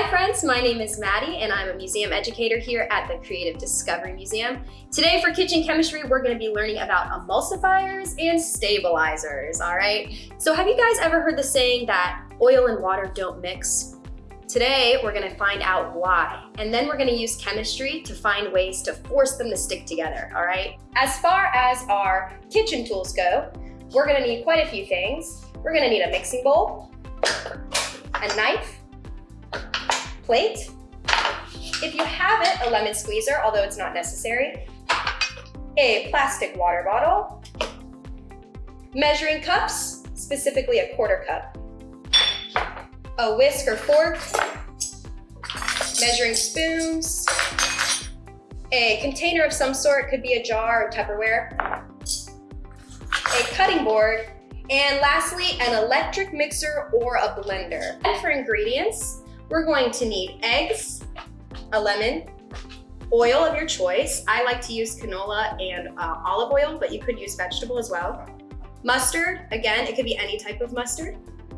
Hi friends, my name is Maddie and I'm a museum educator here at the Creative Discovery Museum. Today for kitchen chemistry, we're gonna be learning about emulsifiers and stabilizers, all right? So have you guys ever heard the saying that oil and water don't mix? Today, we're gonna find out why, and then we're gonna use chemistry to find ways to force them to stick together, all right? As far as our kitchen tools go, we're gonna need quite a few things. We're gonna need a mixing bowl, a knife, plate. If you have it, a lemon squeezer, although it's not necessary. A plastic water bottle. Measuring cups, specifically a quarter cup. A whisk or fork. Measuring spoons. A container of some sort, could be a jar or Tupperware. A cutting board. And lastly, an electric mixer or a blender. And for ingredients, we're going to need eggs, a lemon, oil of your choice. I like to use canola and uh, olive oil, but you could use vegetable as well. Mustard, again, it could be any type of mustard.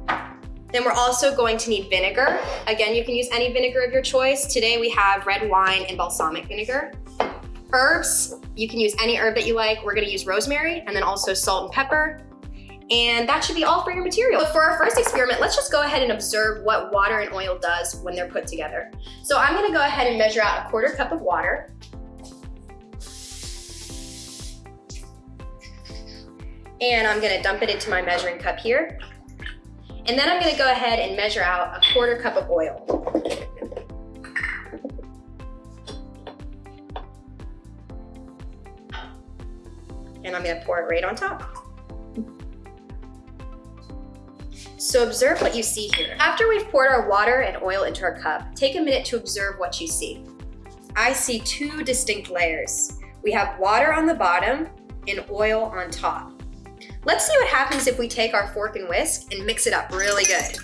Then we're also going to need vinegar. Again, you can use any vinegar of your choice. Today we have red wine and balsamic vinegar. Herbs, you can use any herb that you like. We're gonna use rosemary and then also salt and pepper. And that should be all for your material. But for our first experiment, let's just go ahead and observe what water and oil does when they're put together. So I'm gonna go ahead and measure out a quarter cup of water. And I'm gonna dump it into my measuring cup here. And then I'm gonna go ahead and measure out a quarter cup of oil. And I'm gonna pour it right on top. So observe what you see here. After we've poured our water and oil into our cup, take a minute to observe what you see. I see two distinct layers. We have water on the bottom and oil on top. Let's see what happens if we take our fork and whisk and mix it up really good.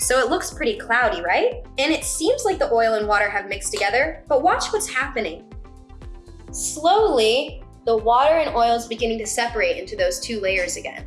So it looks pretty cloudy, right? And it seems like the oil and water have mixed together, but watch what's happening. Slowly, the water and oil is beginning to separate into those two layers again.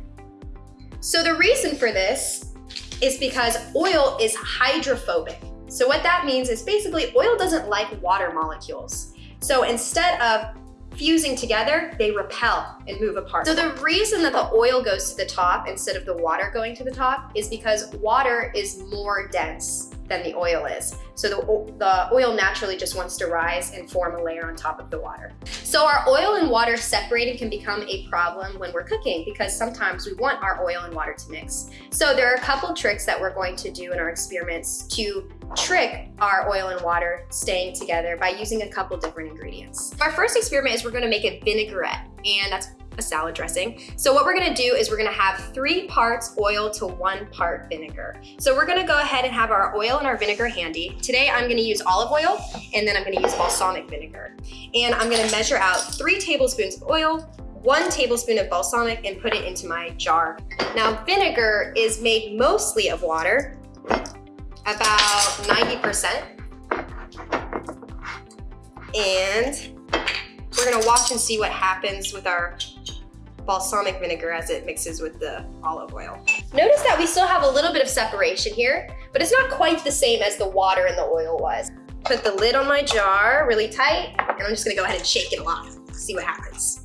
So the reason for this is because oil is hydrophobic. So what that means is basically oil doesn't like water molecules. So instead of fusing together, they repel and move apart. So the reason that the oil goes to the top instead of the water going to the top is because water is more dense than the oil is. So the, the oil naturally just wants to rise and form a layer on top of the water. So our oil and water separating can become a problem when we're cooking because sometimes we want our oil and water to mix. So there are a couple tricks that we're going to do in our experiments to trick our oil and water staying together by using a couple different ingredients. Our first experiment is we're gonna make a vinaigrette and that's a salad dressing. So what we're gonna do is we're gonna have three parts oil to one part vinegar. So we're gonna go ahead and have our oil and our vinegar handy. Today I'm gonna use olive oil and then I'm gonna use balsamic vinegar. And I'm gonna measure out three tablespoons of oil, one tablespoon of balsamic and put it into my jar. Now vinegar is made mostly of water, about 90%. And we're gonna watch and see what happens with our balsamic vinegar as it mixes with the olive oil. Notice that we still have a little bit of separation here, but it's not quite the same as the water and the oil was. Put the lid on my jar really tight, and I'm just gonna go ahead and shake it a lot, see what happens.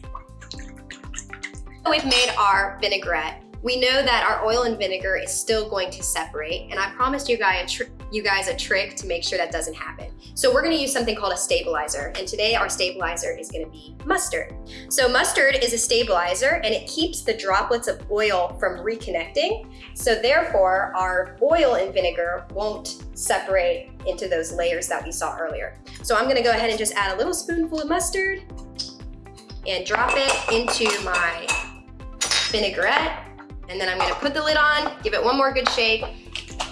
We've made our vinaigrette we know that our oil and vinegar is still going to separate, and I promised you guys, you guys a trick to make sure that doesn't happen. So we're gonna use something called a stabilizer, and today our stabilizer is gonna be mustard. So mustard is a stabilizer, and it keeps the droplets of oil from reconnecting, so therefore our oil and vinegar won't separate into those layers that we saw earlier. So I'm gonna go ahead and just add a little spoonful of mustard and drop it into my vinaigrette and then I'm gonna put the lid on, give it one more good shake,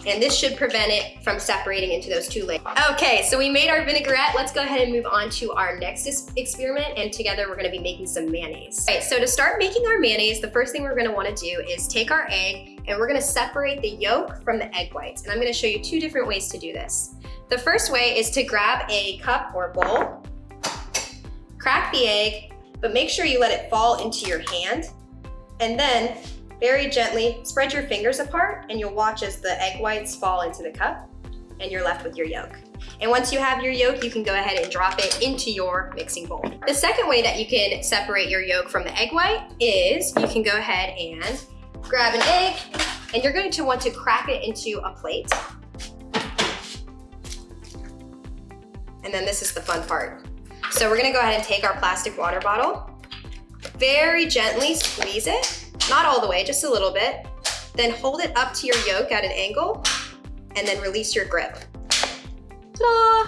and this should prevent it from separating into those two layers. Okay, so we made our vinaigrette. Let's go ahead and move on to our next experiment, and together we're gonna be making some mayonnaise. All right, so to start making our mayonnaise, the first thing we're gonna wanna do is take our egg, and we're gonna separate the yolk from the egg whites. And I'm gonna show you two different ways to do this. The first way is to grab a cup or bowl, crack the egg, but make sure you let it fall into your hand, and then very gently spread your fingers apart and you'll watch as the egg whites fall into the cup and you're left with your yolk. And once you have your yolk, you can go ahead and drop it into your mixing bowl. The second way that you can separate your yolk from the egg white is you can go ahead and grab an egg and you're going to want to crack it into a plate. And then this is the fun part. So we're gonna go ahead and take our plastic water bottle, very gently squeeze it, not all the way, just a little bit, then hold it up to your yolk at an angle, and then release your grip. Ta-da!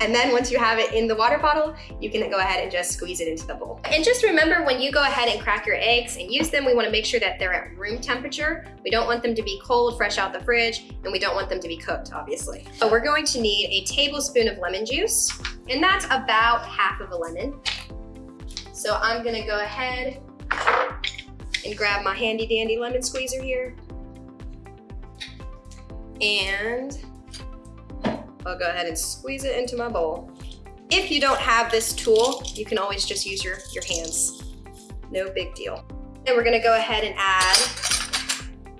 And then once you have it in the water bottle, you can go ahead and just squeeze it into the bowl. And just remember when you go ahead and crack your eggs and use them, we wanna make sure that they're at room temperature. We don't want them to be cold, fresh out the fridge, and we don't want them to be cooked, obviously. So we're going to need a tablespoon of lemon juice, and that's about half of a lemon. So I'm gonna go ahead and grab my handy dandy lemon squeezer here. And I'll go ahead and squeeze it into my bowl. If you don't have this tool, you can always just use your, your hands. No big deal. And we're gonna go ahead and add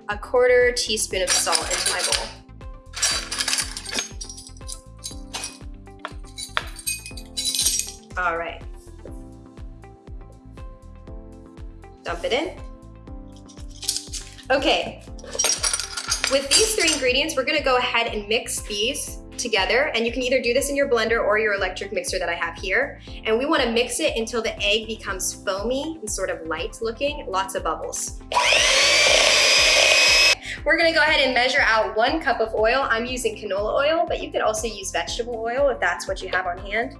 a quarter teaspoon of salt into my bowl. All right. Dump it in. Okay, with these three ingredients, we're gonna go ahead and mix these together and you can either do this in your blender or your electric mixer that I have here. And we wanna mix it until the egg becomes foamy and sort of light looking, lots of bubbles. We're gonna go ahead and measure out one cup of oil. I'm using canola oil, but you could also use vegetable oil if that's what you have on hand.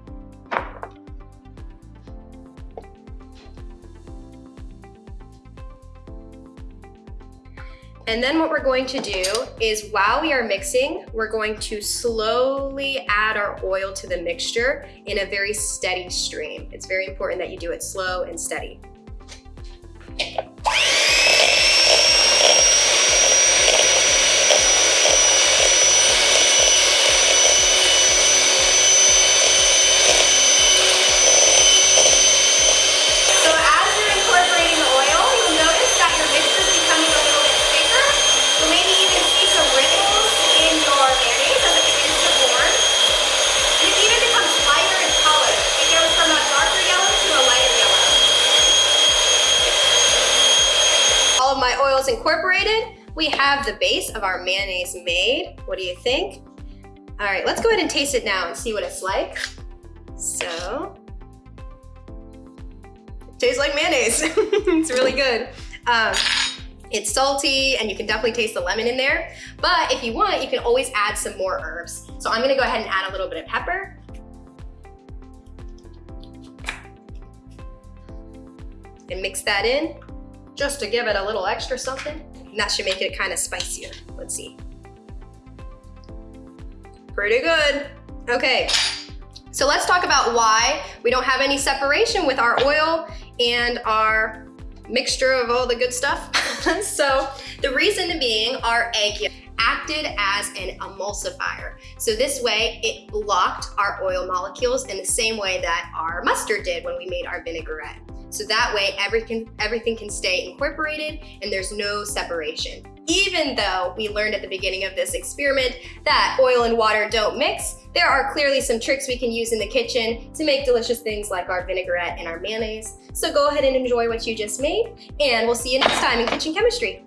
And then what we're going to do is while we are mixing, we're going to slowly add our oil to the mixture in a very steady stream. It's very important that you do it slow and steady. Oils incorporated. We have the base of our mayonnaise made. What do you think? All right, let's go ahead and taste it now and see what it's like. So, it tastes like mayonnaise. it's really good. Um, it's salty and you can definitely taste the lemon in there. But if you want, you can always add some more herbs. So I'm gonna go ahead and add a little bit of pepper. And mix that in just to give it a little extra something. And that should make it kind of spicier. Let's see. Pretty good. Okay, so let's talk about why we don't have any separation with our oil and our mixture of all the good stuff. so the reason being our egg acted as an emulsifier. So this way it blocked our oil molecules in the same way that our mustard did when we made our vinaigrette. So that way everything, everything can stay incorporated and there's no separation. Even though we learned at the beginning of this experiment that oil and water don't mix, there are clearly some tricks we can use in the kitchen to make delicious things like our vinaigrette and our mayonnaise. So go ahead and enjoy what you just made, and we'll see you next time in Kitchen Chemistry.